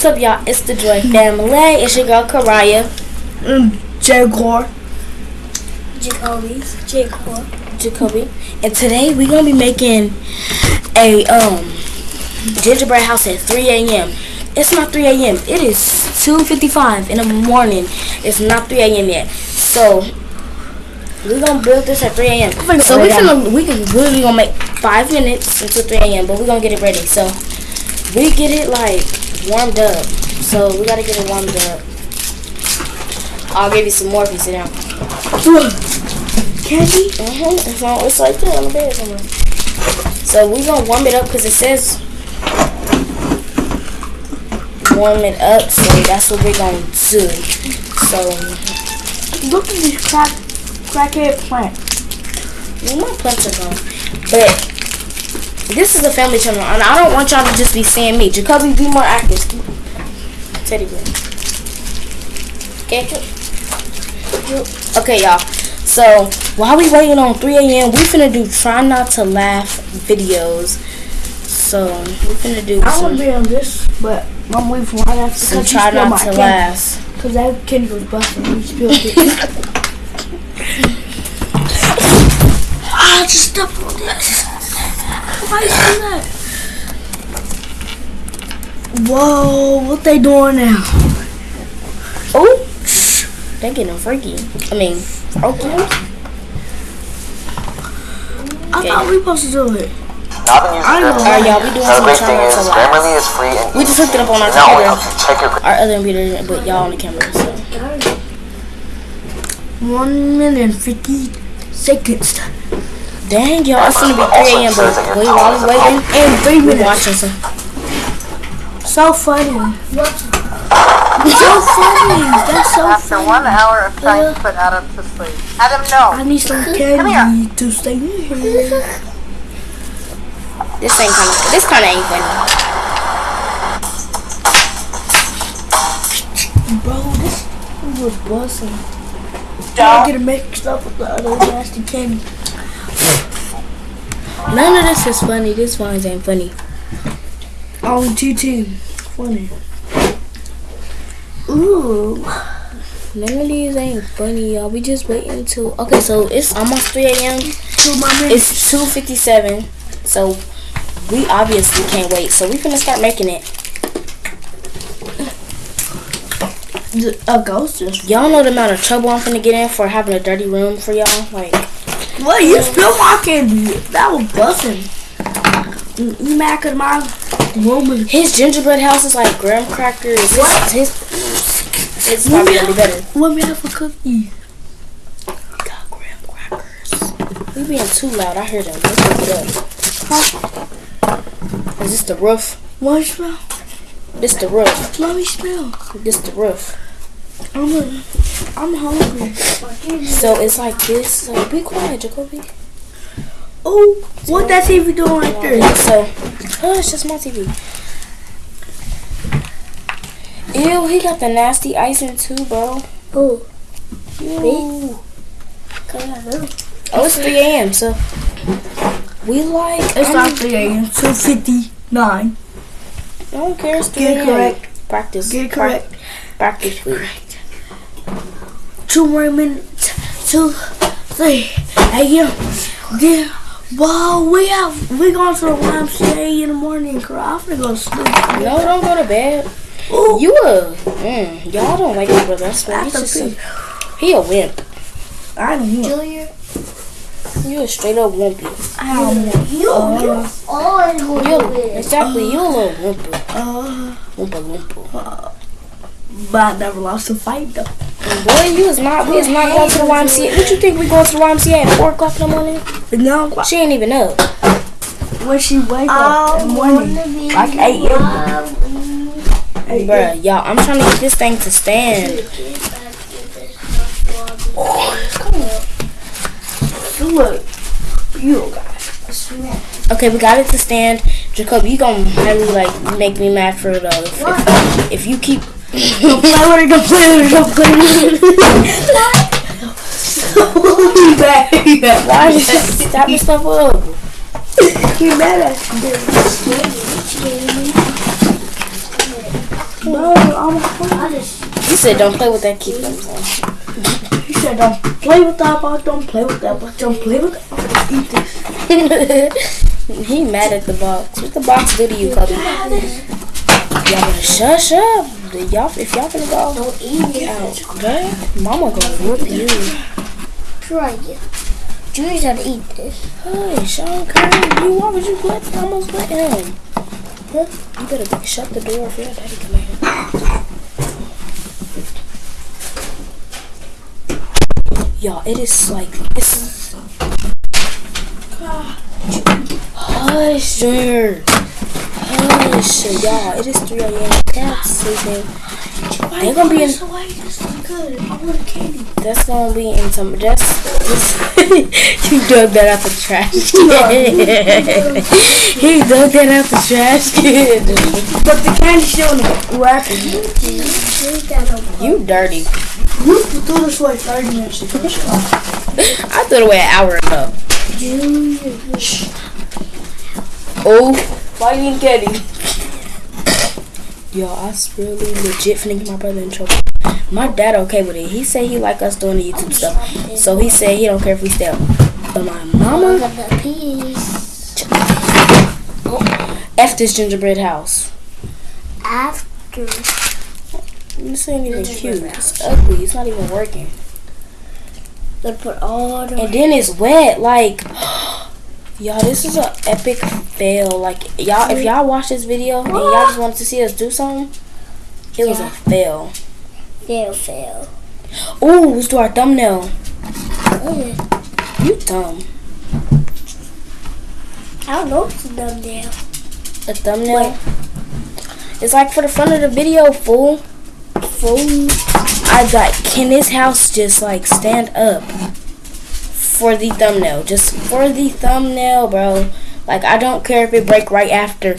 What's up, y'all? It's the Joy Family. It's your girl Karaya. Mm, Jaguar. Jacoby. Jacob. Jacoby. And today we're gonna be making a um gingerbread house at 3 a.m. It's not 3 a.m. It is 2:55 in the morning. It's not 3 a.m. yet. So we're gonna build this at 3 a.m. So go we right finna we can really gonna make five minutes until 3 a.m. But we're gonna get it ready. So we get it like warmed up. So we gotta get it warmed up. I'll give you some more if you sit down. Candy? Mm-hmm. It's, on, it's like that on the bed somewhere. So we're gonna warm it up because it says warm it up. So that's what we're gonna do. So Look at this crack, crackhead plant. well, my plants are gone, but this is a family channel, and I don't want y'all to just be seeing me. Jacoby, be more active. Teddy bear. Okay. Okay, y'all. So while we waiting on 3 a.m., we finna do try not to laugh videos. So we finna do I some, want to be on this, but I'm waiting for after some because you try not my to laugh. Because that candy was busting. You spilled it. ah, just step on this. Why you do that? Whoa, what they doing now? Oh, they getting freaky. I mean, okay. I Okay. thought we supposed to do it. Now I've been know. Alright, y'all, we doing Now some the great try is to laugh. Free and We just hooked it up on our It not computer. helps you check your Our other computer, but y'all on the camera. So One minute and 50 seconds. Dang, y'all, it's gonna be Also 3 a.m. But your we tone while is we a waiting, And three we minutes. watching some. So funny. So funny. That's so funny. After funny. one hour of trying to put Adam to sleep. Adam, no. I need some here. candy to stay here. This ain't kind of. This kind of ain't funny. Bro, this was busting. Don't get it mixed up with the other nasty candy. None of this is funny. This one ain't funny. Oh, On TT. Funny. Ooh. None of these ain't funny, y'all. We just waiting until. Okay, so it's almost 3 a.m. Two. It's 2:57. So we obviously can't wait. So we finna start making it. A ghost. Y'all know the amount of trouble I'm finna get in for having a dirty room for y'all. Like, What? You my candy. That was busting. You mad cause my was. his gingerbread house is like graham crackers. His, his it's probably gonna be better. What we have for cookie? Got graham crackers. We being too loud. I hear them. Up. Is this the roof? What smell? This the roof. Let me smell. This the roof. I'm a, I'm hungry. So it's like this. So be quiet, Jacoby. Oh, what that TV doing right there? So, oh, it's just my TV. Ew, he got the nasty icing too, bro. Oh, Ew. Oh, it's 3 a.m. So we like. it's I'm- not 3 a.m. 2:59. I don't care. It's 3 Get it a.m. correct. Practice. Get it correct. Practice. please. Two more minutes. Two, three a.m. Yeah. Wow, we have we going to the YMCA in the morning, girl. I'm gonna go to sleep. No, don't go to bed. Ooh, You a. Mm, y'all don't like my brother. That's why he's just a a, He a wimp. I don't want. Junior. You a straight up wimpy. I don't want. You, Uh, you always going You to exactly. You a little wimpy. uh, Wimpa wimpa. but I never lost a fight though. Boy, you is not. We is not going to the YMCA. What you think we going to the YMCA at four o'clock in the morning? No, She ain't even up. when she wake up in the morning, like 8 a.m. Hey, Bruh, y'all, I'm trying to get this thing to stand. Look, you guys. Okay, we got it to stand. Jacob, you gonna highly like make me mad for it though. If, if, if you keep Go play with it, go play with it, go play with it. Back, back. why did you stop your stuff up? He mad at you. Bro, I'm just You said don't play with that key. I'm. He said, don't play with that box, don't play with that box, don't play with that box. Eat this. he mad at the box. What the box do to you, Kobe? Y'all better shush up. Y'all, if y'all finna go don't eat it. out, okay? Mama gonna whoop you. Try it. Junior's gotta eat this. Hey, Sean Curry, you why would you let almost let him? Huh? You better shut the door if your daddy come in. Y'all, it is like it's Hush, Junior. Hush, y'all. It is 3 a.m. Cat's sleeping. They gonna be in. Why is this so good? I want candy. That's gonna be in some. That's. that's you dug that out the trash can. he dug that out the trash can. But the candy's still in the wrapper. Drink that over. You dirty. You threw this away 30 minutes ago. I threw it away an hour ago. Oh, why you ain't getting? Yo, I really legit finna get my brother in trouble. My dad okay with it. He said he like us doing the YouTube stuff. So he said he don't care if we stay up. But my mama, Look at the piece. Oh, F this gingerbread house. After. This ain't even cute. It's ugly. It's not even working. They put all the. And then it's wet. Like, y'all, this is an epic fail. Like, y'all, if y'all watch this video and y'all just wanted to see us do something, it was a fail. Fail, fail. Ooh, let's do our thumbnail. Okay. You dumb. I don't know what's done there. A thumbnail. It's like for the front of the video, fool. Fool. I got. Can this house just like stand up for the thumbnail? Just for the thumbnail, bro. Like I don't care if it break right after.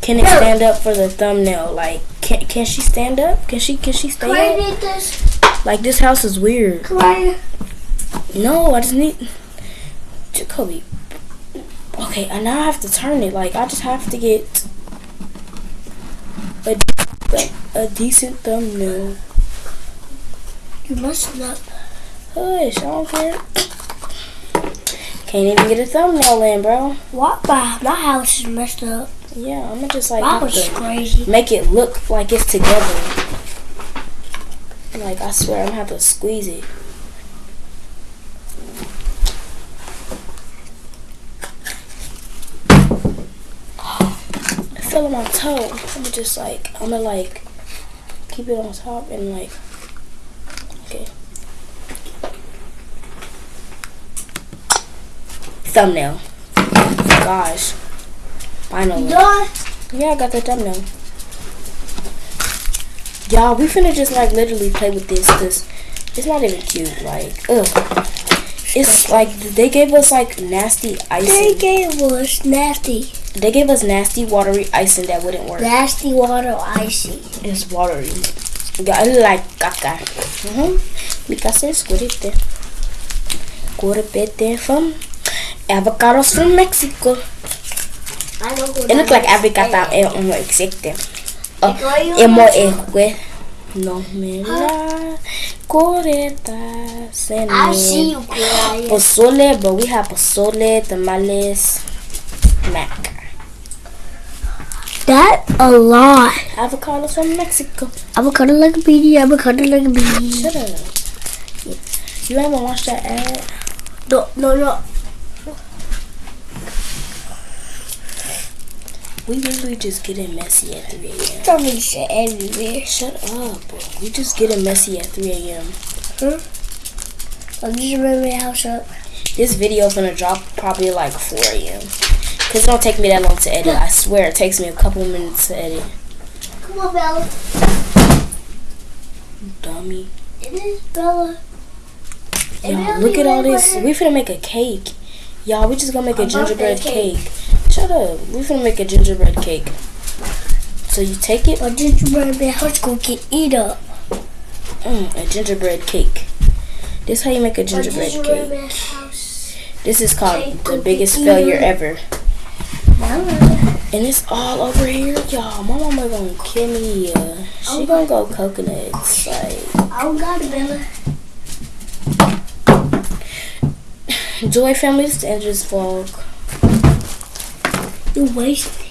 Can it stand up for the thumbnail? Like can can she stand up? Can she can she Can I up? need this? Like this house is weird. Can I? No, I just need Jacoby. Okay, and now I have to turn it. Like I just have to get a a, a decent thumbnail. You must not. Hush, I don't care. Can't even get a thumbnail in, bro. What? My, my house is messed up. Yeah, I'm gonna just like That was crazy. make it look like it's together. Like I swear, I'm gonna have to squeeze it. I fell on my toe. I'm gonna just like I'm gonna like keep it on top and like okay. Thumbnail. Gosh. Finally. Yeah, I got the thumbnail. Y'all, we finna just like literally play with this because it's not even cute. Like, ugh. It's like they gave us like nasty icing. They gave us nasty, They gave us nasty watery icing that wouldn't work. nasty water icy. It's watery. Yeah, I like caca. Mm-hmm. Because it's squirrete. Squirrete from avocados from Mexico. I know who It looks like avocado eh, um, no existe. Oh, yo Emo no- esque. No me la coreta ah, se I see you crying. Pozole, but we have pozole, tamales, mac. That a lot. Avocados from Mexico. Avocado like a beanie, avocado like a beanie. Shut up. You haven't watched that ad? No, no, no. We usually just get it messy at 3 a.m. Don't need shit everywhere. Shut up. We just get it messy at 3 a.m. I'm oh, just running my house up. This video is gonna drop probably like 4 a.m. Cause it don't take me that long to edit. I swear it takes me a couple minutes to edit. Come on, Bella. Dummy. It is Bella. Y'all, look at all this. We finna make a cake. Y'all, we just gonna make a A gingerbread cake. cake. Shut up. We're gonna make a gingerbread cake. So you take it, My gingerbread man house gonna get eat up. mm, a gingerbread cake. This is how you make a gingerbread gingerbread cake. This is called Cake the biggest failure ever. Bella. And it's all over here, y'all. My mama gonna kill me. Uh, she gonna go coconuts. Like, Oh God, Bella. Joy family, this is the end of this vlog. You wasted.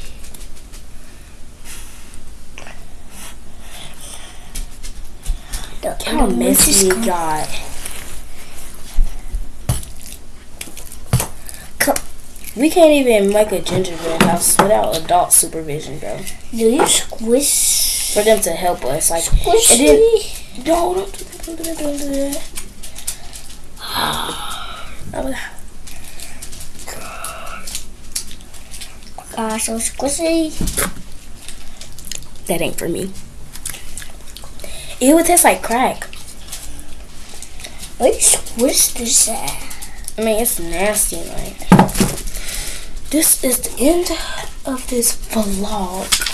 Look how messy it got. We can't even make a gingerbread house without adult supervision, bro. Do you squish? For them to help us, like, Squish and then me? don't do that, don't do that, don't Gosh, so squishy. that ain't for me. It would taste like crack. Why you squish this at? I mean, it's nasty. Like, this is the end of this vlog.